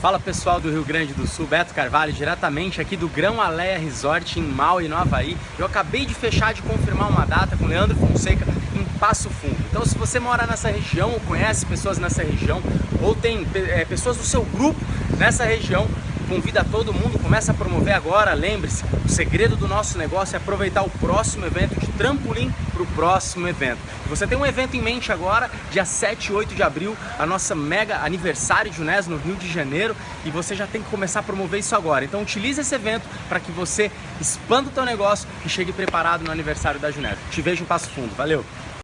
Fala pessoal do Rio Grande do Sul, Beto Carvalho, diretamente aqui do Grão Aleia Resort em Maui, no Havaí. Eu acabei de fechar de confirmar uma data com Leandro Fonseca em Passo Fundo. Então se você mora nessa região ou conhece pessoas nessa região ou tem é, pessoas do seu grupo nessa região, convida todo mundo, começa a promover agora, lembre-se, o segredo do nosso negócio é aproveitar o próximo evento de trampolim para o próximo evento. Você tem um evento em mente agora, dia 7 e 8 de abril, a nossa mega aniversário de Unés no Rio de Janeiro, e você já tem que começar a promover isso agora. Então utilize esse evento para que você expanda o teu negócio e chegue preparado no aniversário da Junés. Te vejo em Passo Fundo. Valeu!